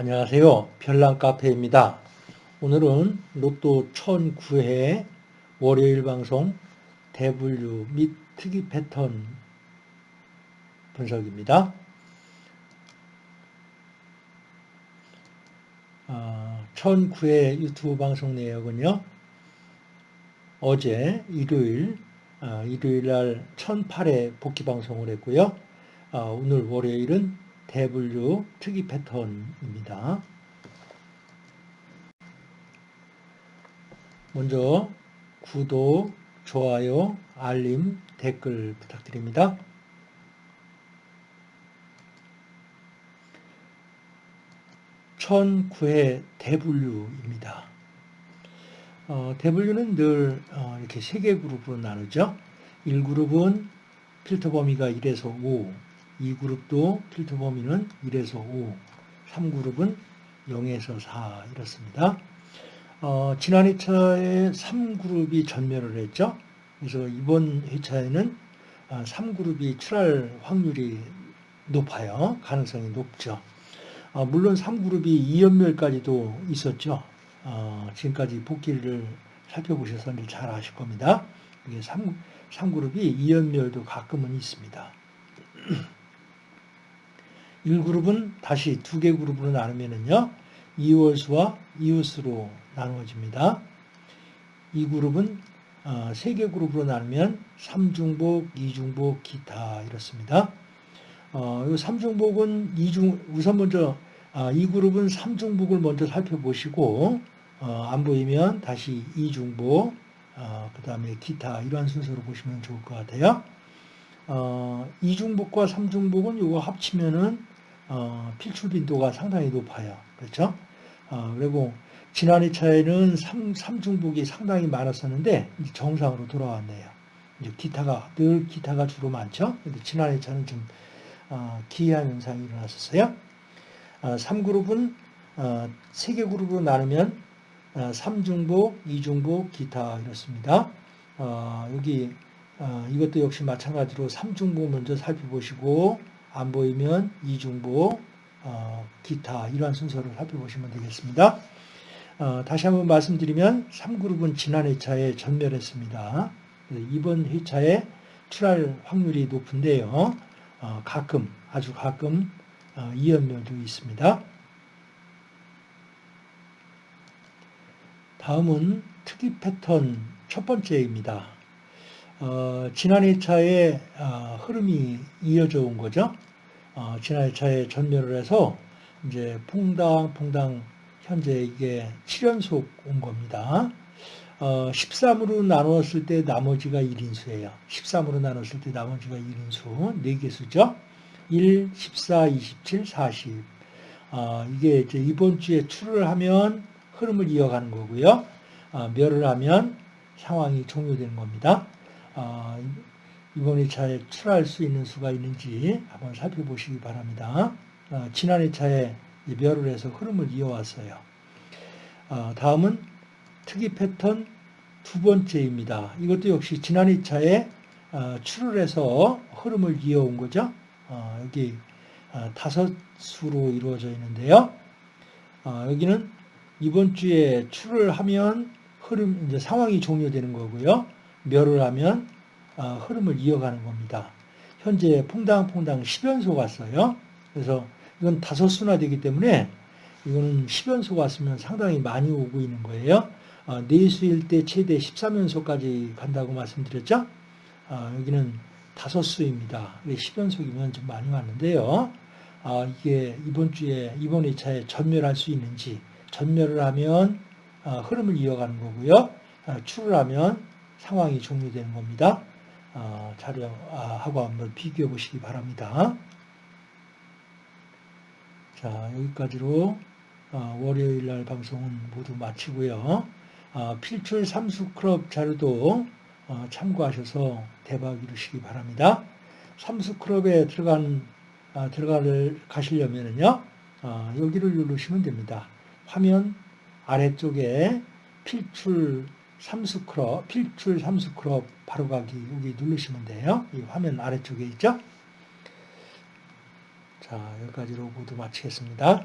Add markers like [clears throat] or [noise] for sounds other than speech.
안녕하세요. 별난카페입니다. 오늘은 로또 1009회 월요일 방송 대분류 및 특이 패턴 분석입니다. 어, 1009회 유튜브 방송 내역은요. 어제 일요일, 어, 일요일 날 1008회 복귀 방송을 했고요. 어, 오늘 월요일은 대분류 특이 패턴입니다. 먼저 구독, 좋아요, 알림, 댓글 부탁드립니다. 천구회 대분류입니다. 어, 대분류는 늘 어, 이렇게 세 개 그룹으로 나누죠. 1그룹은 필터 범위가 1에서 5, 2그룹도 필터 범위는 1에서 5, 3그룹은 0에서 4 이렇습니다. 어, 지난 회차에 3그룹이 전멸을 했죠. 그래서 이번 회차에는 3그룹이 아, 출할 확률이 높아요. 가능성이 높죠. 어, 물론 3그룹이 2연멸까지도 있었죠. 어, 지금까지 복귀를 살펴보셔서 잘 아실 겁니다. 이게 3, 3그룹이 2연멸도 가끔은 있습니다. [clears throat] 1그룹은 다시 두 개 그룹으로 나누면은요. 이월수와 이웃수로 나누어집니다. 이 그룹은 어, 세개 그룹으로 나누면 삼중복, 이중복, 기타 이렇습니다. 어, 이 삼중복은 이중 우선 먼저 아, 이 그룹은 삼중복을 먼저 살펴보시고 어, 안 보이면 다시 이중복, 어, 그 다음에 기타 이러한 순서로 보시면 좋을 것 같아요. 어, 이중복과 삼중복은 이거 합치면은 어, 필출 빈도가 상당히 높아요. 그렇죠? 어, 그리고 지난 2차에는 3, 3중복이 상당히 많았었는데 정상으로 돌아왔네요. 이제 기타가 늘 기타가 주로 많죠. 근데 지난 2차는 좀 어, 기이한 현상이 일어났었어요. 어, 3그룹은 어, 3개 그룹으로 나누면 어, 3중복, 2중복, 기타 이렇습니다. 어, 여기 어, 이것도 역시 마찬가지로 3중복 먼저 살펴보시고 안 보이면 이중보, 어, 기타 이러한 순서를 살펴보시면 되겠습니다. 어, 다시 한번 말씀드리면 3그룹은 지난 회차에 전멸했습니다. 이번 회차에 출할 확률이 높은데요. 어, 가끔 아주 가끔 어, 이연멸도 있습니다. 다음은 특이 패턴 첫 번째입니다. 어, 지난 2차에 어, 흐름이 이어져 온 거죠. 어, 지난 2차에 전멸을 해서 이제 퐁당 퐁당 현재 이게 7연속 온 겁니다. 어, 13으로 나누었을 때 나머지가 1인수예요. 13으로 나눴을 때 나머지가 1인수, 4개수죠. 1, 14, 27, 40. 어, 이게 이제 이번 주에 출을 하면 흐름을 이어가는 거고요. 어, 멸을 하면 상황이 종료되는 겁니다. 어, 이번 2차에 출할 수 있는 수가 있는지 한번 살펴보시기 바랍니다. 어, 지난 2차에 멸을 해서 흐름을 이어왔어요. 어, 다음은 특이 패턴 두 번째입니다. 이것도 역시 지난 2차에 출을 해서 흐름을 이어온 거죠. 여기 다섯 수로 이루어져 있는데요. 여기는 이번 주에 출을 하면 흐름 이제 상황이 종료되는 거고요. 멸을 하면 어, 흐름을 이어가는 겁니다. 현재 퐁당퐁당 10연소 갔어요. 그래서 이건 다섯 수나 되기 때문에 이거는 10연소 갔으면 상당히 많이 오고 있는 거예요. 어, 네수일 때 최대 13연소까지 간다고 말씀드렸죠. 어, 여기는 다섯 수입니다. 10연속이면 좀 많이 왔는데요. 이게 이번 주에 이번 2차에 전멸할 수 있는지 전멸을 하면 흐름을 이어가는 거고요. 출을 하면 상황이 종료되는 겁니다. 어, 자료하고 한번 비교해 보시기 바랍니다. 자, 여기까지로 어, 월요일 날 방송은 모두 마치고요. 어, 필출 삼수 클럽 자료도 참고하셔서 대박 이루시기 바랍니다. 삼수 클럽에 들어간 들어갈 가시려면요. 여기를 누르시면 됩니다. 화면 아래쪽에 필출 삼수크롭, 필출 삼수크롭 바로가기 여기 누르시면 돼요. 이 화면 아래쪽에 있죠. 자, 여기까지로 모두 마치겠습니다.